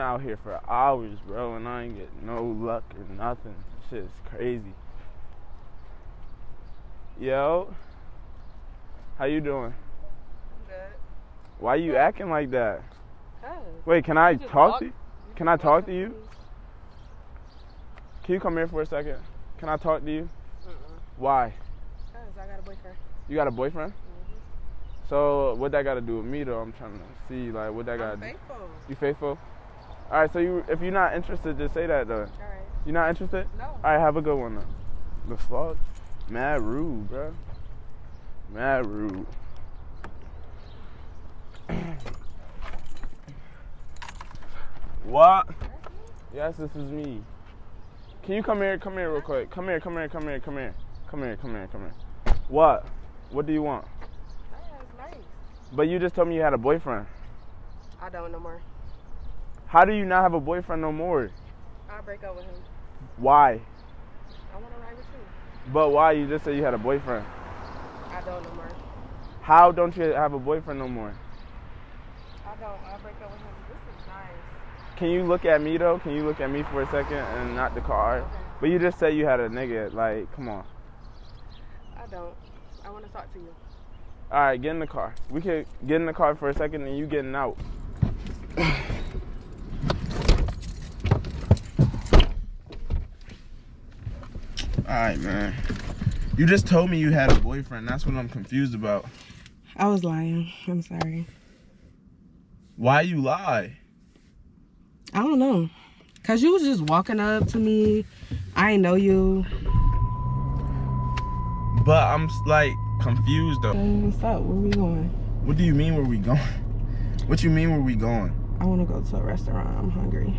out here for hours, bro, and I ain't get no luck or nothing. Shit is crazy. Yo, how you doing? Good. Why you acting like that? Cause Wait, can I talk to you? Can I talk to you? Can you come here for a second? Can I talk to you? Mm-mm. Why? Cause I got a boyfriend. You got a boyfriend? Mhm. So what that got to do with me though? I'm trying to see like what that got to do. faithful. You faithful? All right. So you, if you're not interested, just say that though. All right. You're not interested? No. All right. Have a good one though. The fuck? Mad rude, bro. Mad rude. what? Yes, this is me. Can you come here? Come here real quick. Come here. Come here. Come here. Come here. Come here. Come here. Come here. What? What do you want? Nice. But you just told me you had a boyfriend. I don't no more. How do you not have a boyfriend no more? I'll break up with him. Why? I wanna ride with you. But why? You just said you had a boyfriend. I don't no more. How don't you have a boyfriend no more? I don't. I'll break up with him. This is nice. Can you look at me though? Can you look at me for a second and not the car? Okay. But you just said you had a nigga. Like, come on. I don't. I wanna talk to you. All right, get in the car. We could get in the car for a second and you getting out. All right, man. You just told me you had a boyfriend. That's what I'm confused about. I was lying. I'm sorry. Why you lie? I don't know. Cause you was just walking up to me. I ain't know you. But I'm like confused though. What's up? Where we going? What do you mean where we going? What you mean where we going? I wanna go to a restaurant. I'm hungry.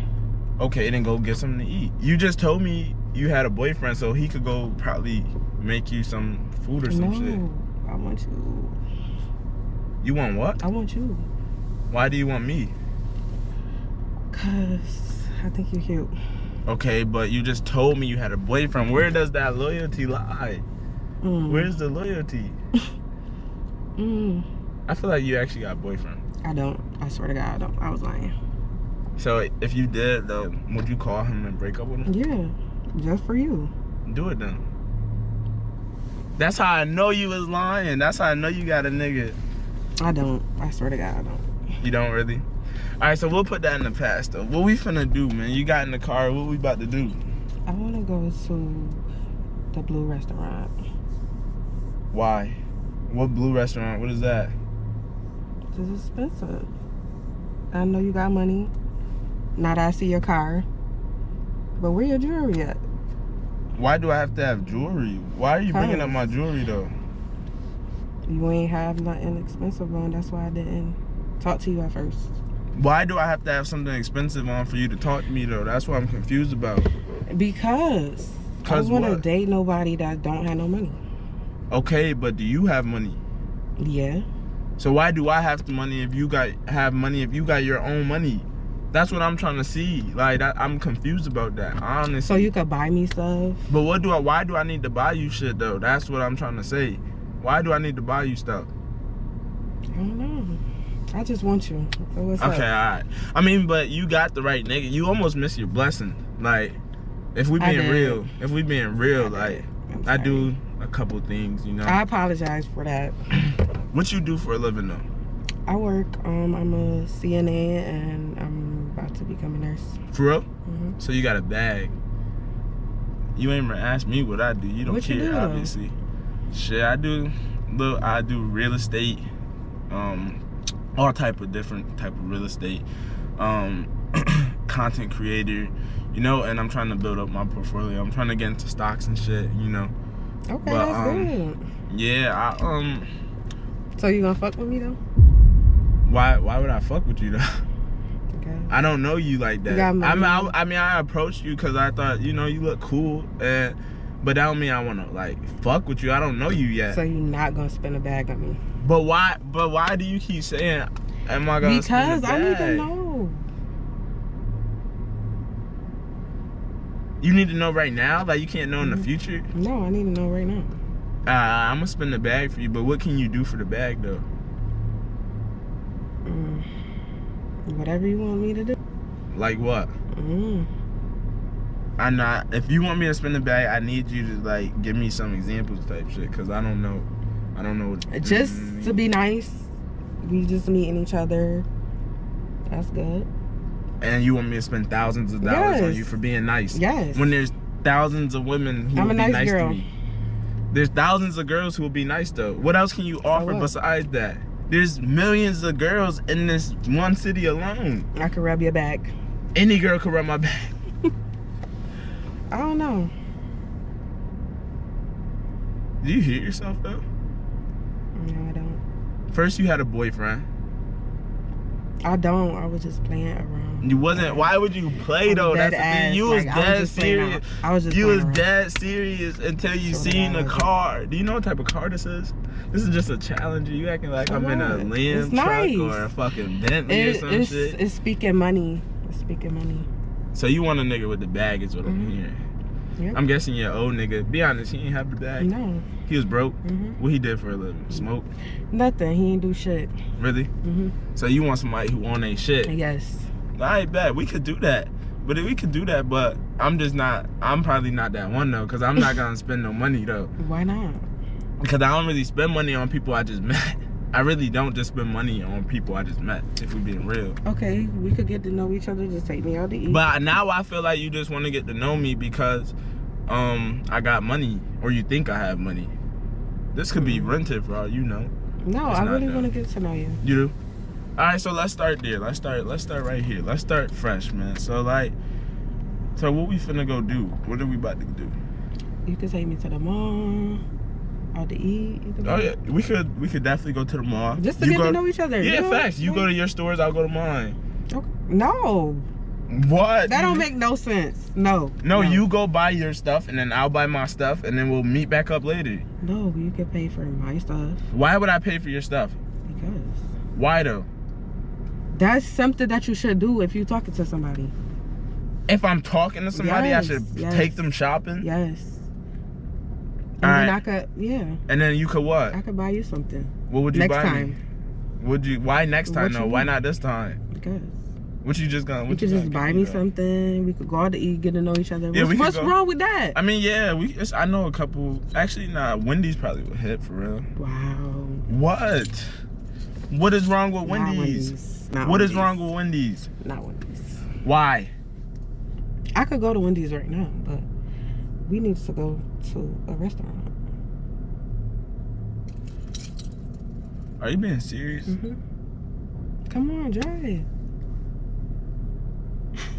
Okay, then go get something to eat. You just told me you had a boyfriend, so he could go probably make you some food or some no, shit. I want you. You want what? I want you. Why do you want me? Cause I think you're cute. Okay, but you just told me you had a boyfriend. Where does that loyalty lie? Mm. Where's the loyalty? Mm. I feel like you actually got a boyfriend. I don't. I swear to God, I don't. I was lying. So if you did, though, would you call him and break up with him? Yeah, just for you. Do it then. That's how I know you was lying. That's how I know you got a nigga. I don't. I swear to God, I don't. You don't really? Alright, so we'll put that in the past though. What we finna do, man? You got in the car, what we about to do? I want to go to the Blue Restaurant. Why? What blue restaurant? What is that? It's expensive. I know you got money. Now that I see your car. But where your jewelry at? Why do I have to have jewelry? Why are you bringing up my jewelry though? You ain't have nothing expensive on. That's why I didn't talk to you at first. Why do I have to have something expensive on for you to talk to me though? That's what I'm confused about. Because I want to date nobody that don't have no money. Okay, but do you have money? Yeah. So why do I have the money if you got have money if you got your own money? That's what I'm trying to see. Like that, I'm confused about that. Honestly. So you could buy me stuff. But what do I? Why do I need to buy you shit though? That's what I'm trying to say. Why do I need to buy you stuff? I don't know. I just want you. So Okay, up? alright. I mean, but you got the right nigga. You almost missed your blessing. Like, if we I being real, if we being real, I like. I do a couple things, you know. I apologize for that. what you do for a living though? I work. Um, I'm a CNA and I'm to become a nurse. For real? hmm So you got a bag. You ain't even ask me what I do. You don't What you care, do, though? obviously. Shit, I do. Look, I do real estate. Um, all type of different type of real estate. Um, content creator. You know, and I'm trying to build up my portfolio. I'm trying to get into stocks and shit. You know. Okay, But, that's um, good. Yeah. I um. So you gonna fuck with me though? Why? Why would I fuck with you though? Okay. I don't know you like that. got I mean, I. I mean, I approached you because I thought, you know, you look cool, and but that don't mean I want to like fuck with you. I don't know you yet. So you're not gonna spend a bag on me? but why? But why do you keep saying, "Am I gonna?" spend Because I need to know. You need to know right now. Like you can't know in the Mhm. future. No, I need to know right now. Uh, I'm gonna spend the bag for you, but what can you do for the bag though? Mm. Whatever you want me to do. Like what? Mm. I'm not. If you want me to spend the bag, I need you to like give me some examples type shit, cause I don't know. I don't know. What, Just Mm, to be nice. We just meeting each other. That's good. And you want me to spend thousands of dollars on you for being nice? Yes. When there's thousands of women who I'm will a be nice nice girl. to me. There's thousands of girls who will be nice though. What else can you offer besides that? There's millions of girls in this one city alone. I could rub your back. Any girl could rub my back. I don't know. Do you hear yourself though? No, I don't. First you had a boyfriend. I don't. I was just playing around. You wasn't. Why would you play though? That's the thing. You was like, I was dead serious. I was just You was around. dead serious until you to seen the car. Do you know what type of car this is? This is just a Challenger. You acting like I'm in a It's truck nice. or a fucking Bentley or some it's, shit. it's speaking money. It's speaking money. So you want a nigga with the bag is what I'm Mhm. hearing. Yep. I'm guessing your old nigga. Be honest, he ain't have the bag. No. He was broke. hmm What he did for a living? Smoke. Nothing. He ain't do shit. Really? hmm So you want somebody who own a shit? Yes. I bet we could do that. But we could do that, but I'm just not. I'm probably not that one though, cause I'm not gonna spend no money though. Why not? Because I don't really spend money on people I just met. I really don't just spend money on people I just met. If we being real. Okay, we could get to know each other. Just take me out to eat. But now I feel like you just want to get to know me because um I got money or you think I have money. This could be Mhm. rented for all you know. no, it's I really want to get to know you. You do? Alright, so let's start there. Let's start let's start right here. Let's start fresh, man. So like so what we finna go do? What are we about to do? You could take me to the mall, out to eat. Oh yeah, we could we could definitely go to the mall. Just to You get go- to know each other. Yeah, you know? facts. You go to your stores, I'll go to mine. Okay. No, What? that don't make no sense. No. No, you go buy your stuff and then I'll buy my stuff and then we'll meet back up later. No, you could pay for my stuff Why would I pay for your stuff? because Why though? That's something that you should do if you're talking to somebody. If I'm talking to somebody, Yes, I should yes. take them shopping. Yes. And Alright. then I could, yeah, And then you could what? I could buy you something What would you buy? next buy time. me? Would you? Why next time you Why not this time? Because What you just gonna? you What could you just buy me something. We could go out to eat, get to know each other. Yeah, what's what's wrong with that? I mean, yeah, we. It's, I know a couple. Actually, nah. Wendy's probably would hit for real. wow. What? What is wrong with Wendy's? Wendy's. Not What is Wendy's. wrong with Wendy's? Not Wendy's. Why? I could go to Wendy's right now, but we need to go to a restaurant. Are you being serious? hmm Come on, drive.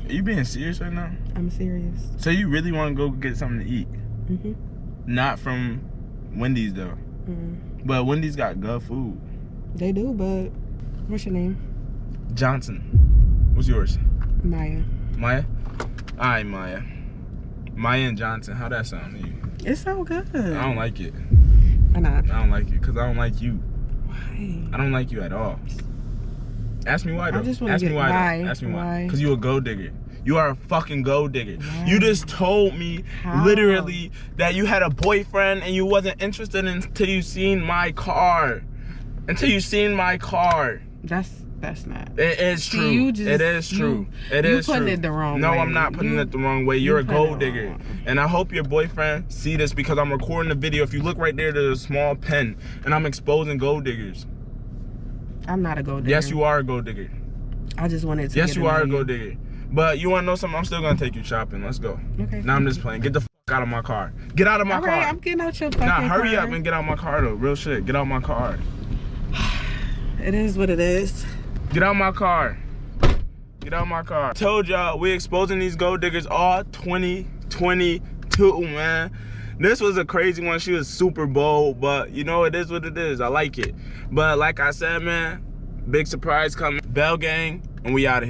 Are you being serious right now? I'm serious. So you really want to go get something to eat? hmm Not from Wendy's though. mm But Wendy's got good food. They do, but what's your name? Johnson. What's yours? Maya. Maya? Alright, Maya. Maya and Johnson. How that sound to you? It's so good. I don't like it. Why not? I don't like it because I don't like you. Why? I don't like you at all. Ask me why I though. just wanna Ask me why. why? Though. Ask me why. Why? Because you a gold digger. You are a fucking gold digger. Why? You just told me How? literally that you had a boyfriend and you wasn't interested until you seen my car. Until you seen my car. That's that's not. It is true. you just- it is true. you- It you is putting true. it the wrong no, way. No, I'm not putting You- it the wrong way. you You're a gold digger. And I hope your boyfriend see this because I'm recording the video. If you look right there, there's a small pen and I'm exposing gold diggers. I'm not a gold digger. Yes, you are a gold digger. I just wanted to. Yes, get you are a gold digger. But you want to know something? I'm still gonna take you shopping. Let's go. Okay. Now I'm just playing. Get the fuck out of my car. Get out of my All car. right, I'm getting out your fucking nah, hurry car. up and get out my car though. Real shit. Get out my car. It is what it is. Get out my car. Get out my car. Told y'all we exposing these gold diggers all 2022, man. This was a crazy one. She was super bold, but you know it is what it is. I like it. But like I said, man, big surprise coming. Bell gang, and we out of here.